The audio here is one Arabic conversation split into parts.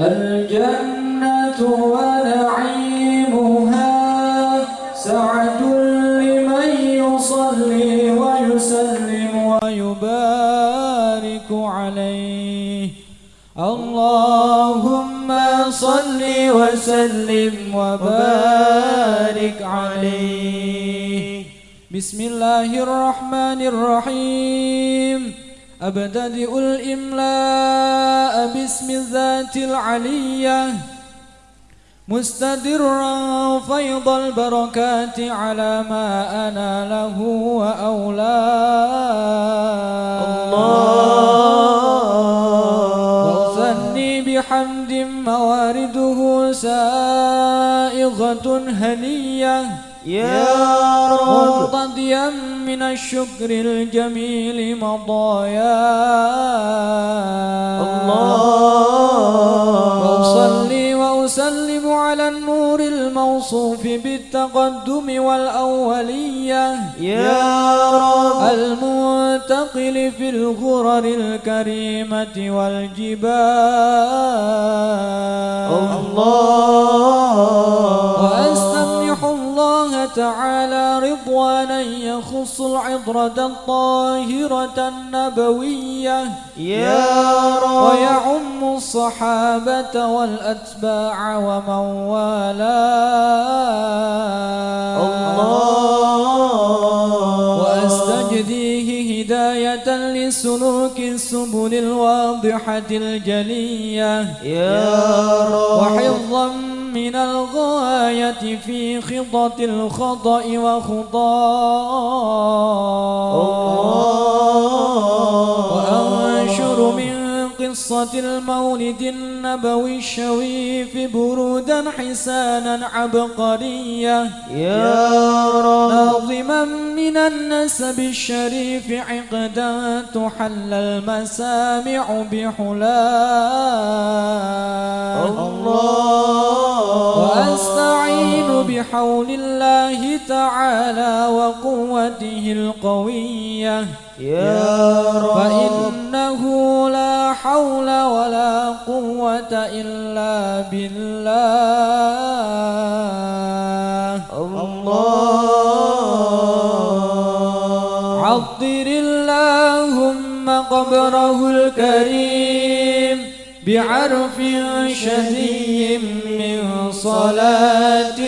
الجنة ونعيمها سعة لمن يصلي ويسلم ويبارك عليه. اللهم صل وسلم وبارك عليه. بسم الله الرحمن الرحيم. أبتدئ الإملاء باسم الذات العلية مستدرا فيض البركات على ما أنا له وأولاه وأثني بحمد موارده سائغة هنية. يا رب. مرتضيا من الشكر الجميل مضايا. الله. وأصلي وأسلم على النور الموصوف بالتقدم والأولية. يا رب. المنتقل في الغرر الكريمة والجبال. الله. تعالى رضوانا يخص العطرة الطاهرة النبوية. يا رب. ويعم الصحابة والأتباع ومن والاه الله. وأستجديه هداية لسلوك السبل الواضحة الجلية. يا رب. وحفظا من الغاية في خطة الخطأ من قصة المولد النبوي الشريف برودا حسانا عبقرية. يا رب. ناظما من النسب الشريف عقدا تحل المسامع بحلاه الله. وأستعين بحول الله تعالى وقوته القوية. يا رب. فإنه لا حول ولا قوة إلا بالله. الله. عطر اللهم قبره الكريم بعرف شديد من صلاة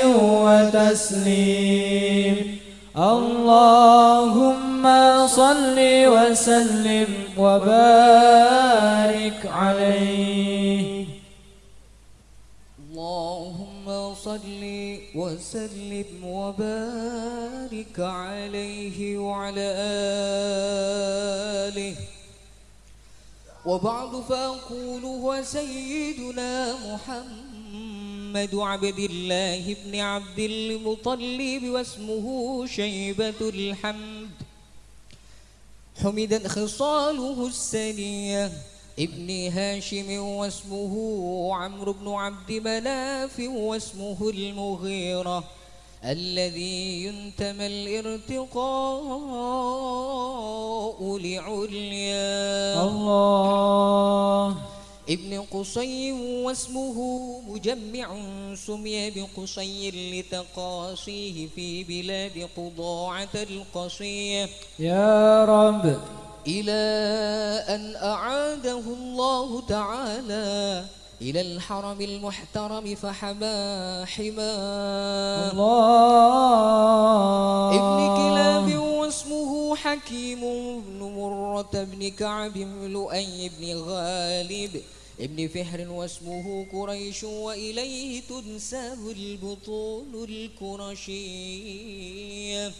وتسليم. اللهم صل وسلم وبارك عليه. اللهم صل وسلم وبارك عليه وعلى آله. وبعد فأقول هو سيدنا محمد عبد الله بن عبد المطلب واسمه شيبة الحمد. حمدت خصاله السنية. ابن هاشم واسمه عمرو بن عبد مناف واسمه المغيرة. الذي ينتمى الارتقاء لعليا. الله. ابن قصي واسمه مجمع سمي بقصي لتقاصيه في بلاد قضاعة القصية. يا رب. إلى أن أعاده الله تعالى إلى الحرم المحترم فحما حماه الله. حكيم بن مرة بن كعب بن لؤي بن غالب ابن فهر واسمه قريش وإليه تنسب البطون الكرشية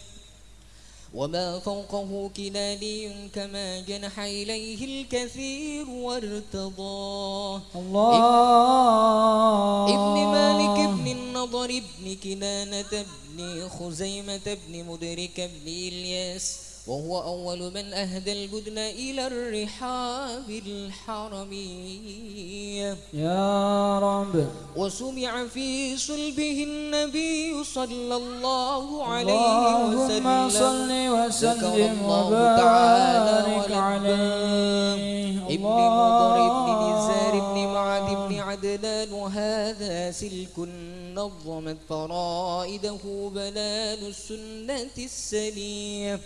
وما فوقه كناني كما جنح إليه الكثير وارتضاه الله. ابن مالك ابن النضر ابن كنانة ابن خزيمة ابن مدرك ابن إلياس وهو أول من أهدى البدن إلى الرحاب الحرمية يا رب. وسمع في صلبه النبي صلى الله عليه اللهم صل وسلم وسلم ذكر الله تعالى وبارك عليه. ابن مضر ابن نزار ابن معد ابن عدنان سلك نظمت فرائده بنان السنة السليم.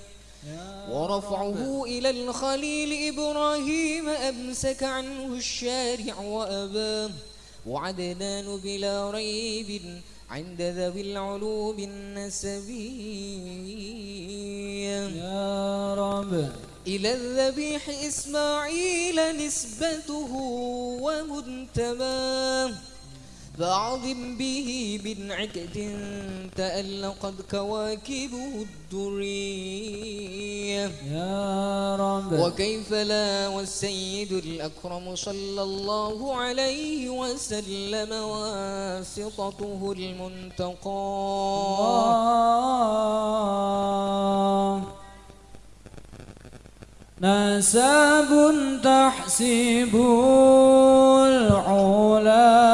ورفعه إلى الخليل إبراهيم أمسك عنه الشارع وأباه وعدنان بلا ريب عند ذوي العلوم النسبية يا رب. إلى الذبيح إسماعيل نسبته ومنتماه. فأعظم به بنعكة تألقت كواكبه الدرية. يا رب. وكيف لا والسيد الأكرم صلى الله عليه وسلم واسطته المنتقى. نسب تحسب العلا.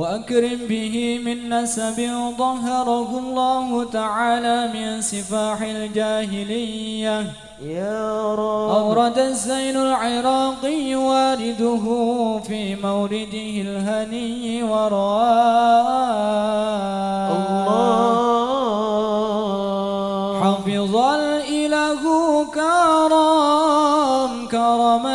وأكرم به من نسب ظهره الله تعالى من سفاح الجاهلية. يا رب. أورد الزين العراقي وارده في مورده الهني وراء. الله. حفظ الإله كرم كرمة